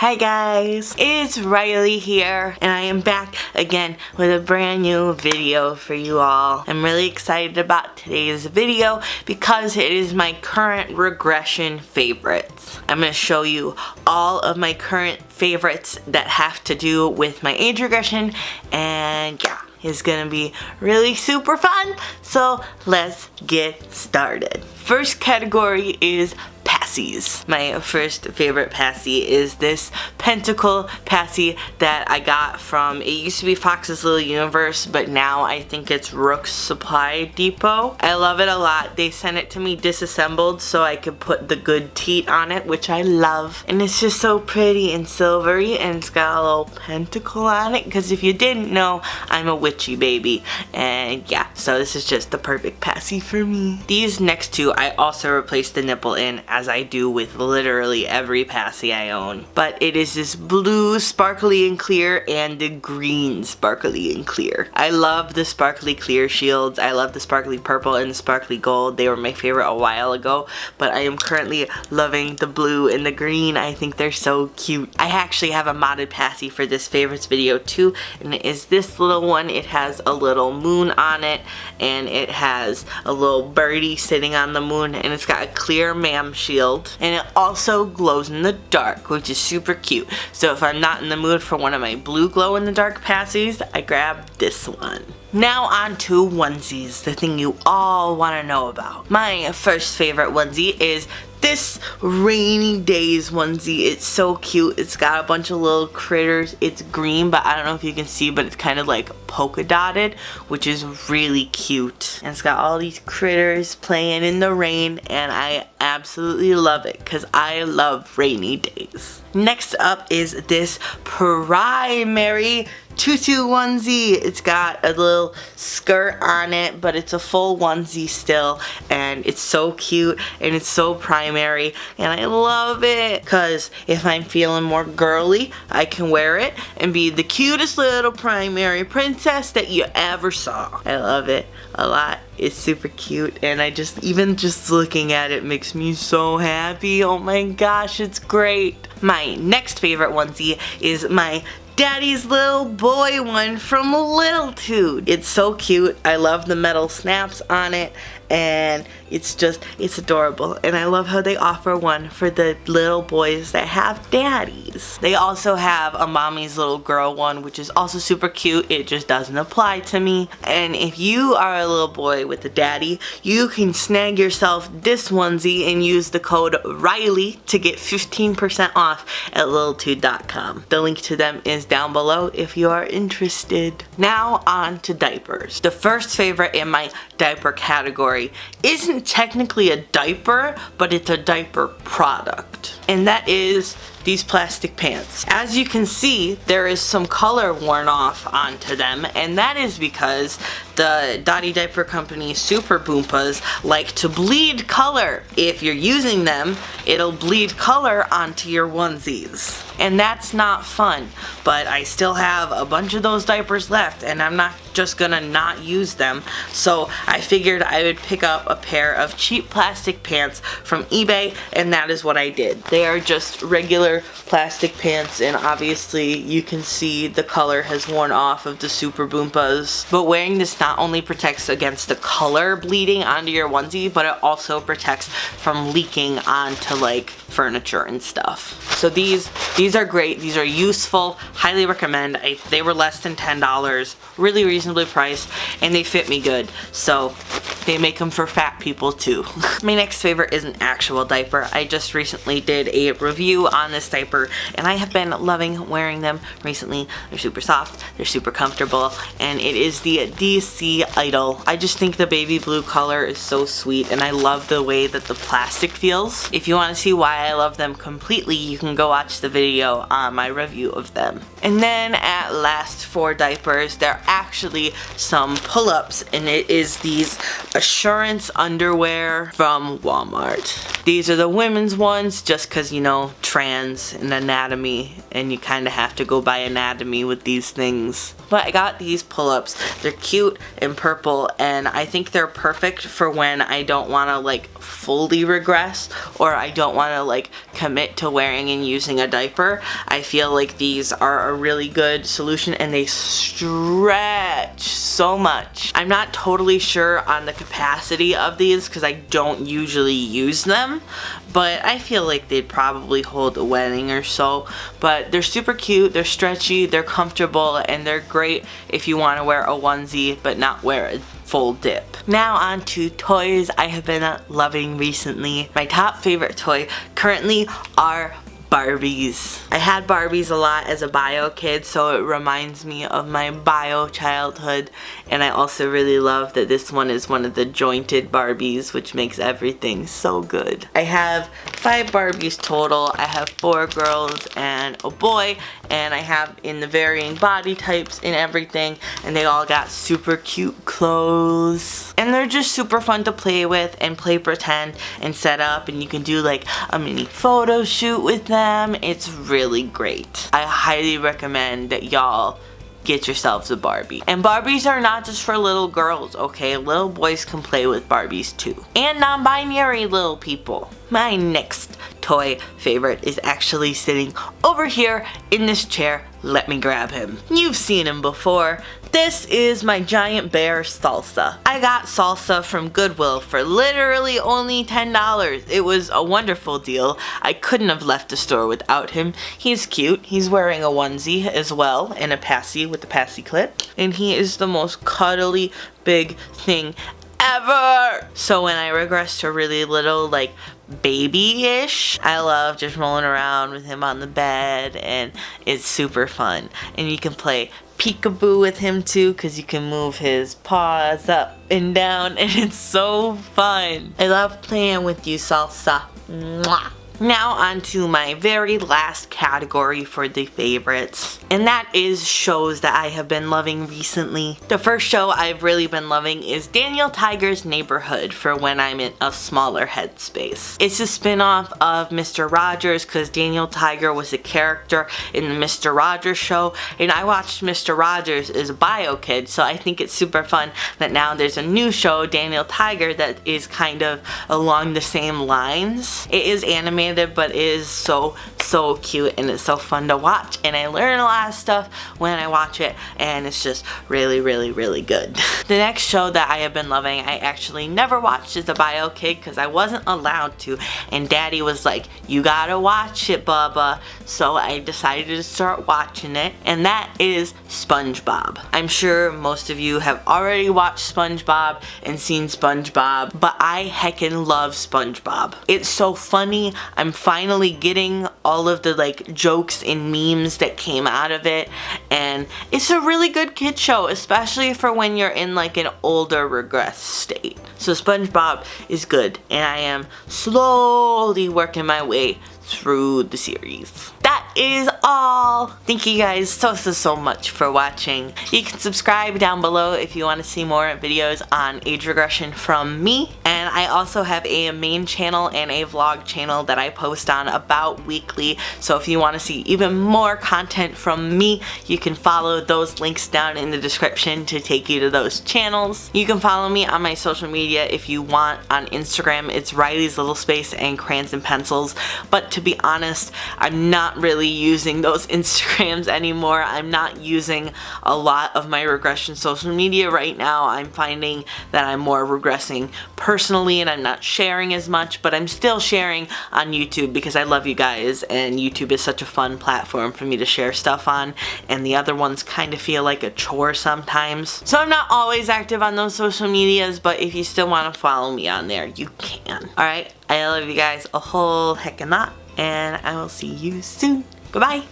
Hi guys, it's Riley here and I am back again with a brand new video for you all. I'm really excited about today's video because it is my current regression favorites. I'm going to show you all of my current favorites that have to do with my age regression and yeah is gonna be really super fun so let's get started first category is passies. My first favorite passy is this pentacle passy that I got from, it used to be Fox's Little Universe, but now I think it's Rook's Supply Depot. I love it a lot. They sent it to me disassembled so I could put the good teat on it, which I love. And it's just so pretty and silvery and it's got a little pentacle on it because if you didn't know, I'm a witchy baby. And yeah, so this is just the perfect passy for me. These next two I also replaced the nipple in as I do with literally every passy I own. But it is this blue sparkly and clear and the green sparkly and clear. I love the sparkly clear shields. I love the sparkly purple and the sparkly gold. They were my favorite a while ago, but I am currently loving the blue and the green. I think they're so cute. I actually have a modded passy for this favorites video too, and it is this little one. It has a little moon on it, and it has a little birdie sitting on the moon, and it's got a clear MAM shield and it also glows in the dark which is super cute so if I'm not in the mood for one of my blue glow in the dark passies I grab this one now on to onesies, the thing you all want to know about. My first favorite onesie is this rainy days onesie. It's so cute. It's got a bunch of little critters. It's green, but I don't know if you can see, but it's kind of like polka dotted, which is really cute. And it's got all these critters playing in the rain, and I absolutely love it because I love rainy days. Next up is this primary tutu onesie. It's got a little skirt on it, but it's a full onesie still, and it's so cute, and it's so primary, and I love it, because if I'm feeling more girly, I can wear it and be the cutest little primary princess that you ever saw. I love it a lot. It's super cute, and I just, even just looking at it makes me so happy. Oh my gosh, it's great. My next favorite onesie is my daddy's little boy one from Little Toot. It's so cute. I love the metal snaps on it and it's just, it's adorable. And I love how they offer one for the little boys that have daddies. They also have a mommy's little girl one, which is also super cute. It just doesn't apply to me. And if you are a little boy with a daddy, you can snag yourself this onesie and use the code Riley to get 15% off at littletoot.com. The link to them is down below if you are interested. Now on to diapers. The first favorite in my diaper category isn't technically a diaper, but it's a diaper product. And that is these plastic pants. As you can see, there is some color worn off onto them, and that is because the Dotty Diaper Company Super Boompas like to bleed color. If you're using them, it'll bleed color onto your onesies. And that's not fun, but I still have a bunch of those diapers left, and I'm not just gonna not use them. So I figured I would pick up a pair of cheap plastic pants from eBay, and that is what I did. They are just regular regular plastic pants and obviously you can see the color has worn off of the Super Boompas. But wearing this not only protects against the color bleeding onto your onesie, but it also protects from leaking onto like furniture and stuff. So these these are great. These are useful. Highly recommend. I, they were less than $10. Really reasonably priced and they fit me good. So they make them for fat people too. My next favorite is an actual diaper. I just recently did a review on this diaper and I have been loving wearing them recently. They're super soft, they're super comfortable, and it is the DC Idol. I just think the baby blue color is so sweet and I love the way that the plastic feels. If you want to see why I love them completely, you can go watch the video on my review of them. And then at last for diapers, there are actually some pull-ups and it is these Assurance underwear from Walmart. These are the women's ones just because, you know, trans and anatomy and you kind of have to go by anatomy with these things. But I got these pull-ups. They're cute and purple and I think they're perfect for when I don't want to like fully regress or I don't want to like commit to wearing and using a diaper. I feel like these are a really good solution and they stretch so much. I'm not totally sure on the capacity of these because I don't usually use them but I feel like they'd probably hold a wedding or so. But they're super cute, they're stretchy, they're comfortable, and they're great if you want to wear a onesie but not wear a full dip. Now on to toys I have been loving recently. My top favorite toy currently are Barbies. I had Barbies a lot as a bio kid so it reminds me of my bio childhood and I also really love that this one is one of the jointed Barbies which makes everything so good. I have five Barbies total. I have four girls and a boy and I have in the varying body types and everything and they all got super cute clothes and they're just super fun to play with and play pretend and set up and you can do like a mini photo shoot with them it's really great I highly recommend that y'all get yourselves a Barbie. And Barbies are not just for little girls, okay? Little boys can play with Barbies too. And non-binary little people. My next toy favorite is actually sitting over here in this chair. Let me grab him. You've seen him before. This is my giant bear Salsa. I got Salsa from Goodwill for literally only $10. It was a wonderful deal. I couldn't have left the store without him. He's cute. He's wearing a onesie as well and a passy with the passy clip. And he is the most cuddly big thing ever. So when I regress to really little like baby-ish. I love just rolling around with him on the bed and it's super fun. And you can play peekaboo with him too because you can move his paws up and down and it's so fun. I love playing with you, Salsa. Mwah. Now on to my very last category for the favorites, and that is shows that I have been loving recently. The first show I've really been loving is Daniel Tiger's Neighborhood for when I'm in a smaller headspace. It's a spin-off of Mr. Rogers because Daniel Tiger was a character in the Mr. Rogers show, and I watched Mr. Rogers as a bio kid, so I think it's super fun that now there's a new show, Daniel Tiger, that is kind of along the same lines. It is animated but it is so so cute and it's so fun to watch and I learn a lot of stuff when I watch it and it's just really really really good. the next show that I have been loving I actually never watched is a bio kid because I wasn't allowed to and daddy was like you gotta watch it Bubba so I decided to start watching it and that is SpongeBob. I'm sure most of you have already watched SpongeBob and seen SpongeBob but I heckin' love SpongeBob. It's so funny. I'm finally getting all of the like jokes and memes that came out of it and it's a really good kid show especially for when you're in like an older regress state. So SpongeBob is good and I am slowly working my way through the series. That is all. Thank you guys so so so much for watching. You can subscribe down below if you want to see more videos on age regression from me and I also have a main channel and a vlog channel that I post on about weekly so if you want to see even more content from me you can follow those links down in the description to take you to those channels. You can follow me on my social media if you want on Instagram it's Riley's Little Space and Crayons and Pencils but to be honest, I'm not really using those Instagrams anymore. I'm not using a lot of my regression social media right now. I'm finding that I'm more regressing personally and I'm not sharing as much, but I'm still sharing on YouTube because I love you guys and YouTube is such a fun platform for me to share stuff on and the other ones kind of feel like a chore sometimes. So I'm not always active on those social medias, but if you still want to follow me on there, you can. Alright, I love you guys a whole heck of lot and I will see you soon. Goodbye.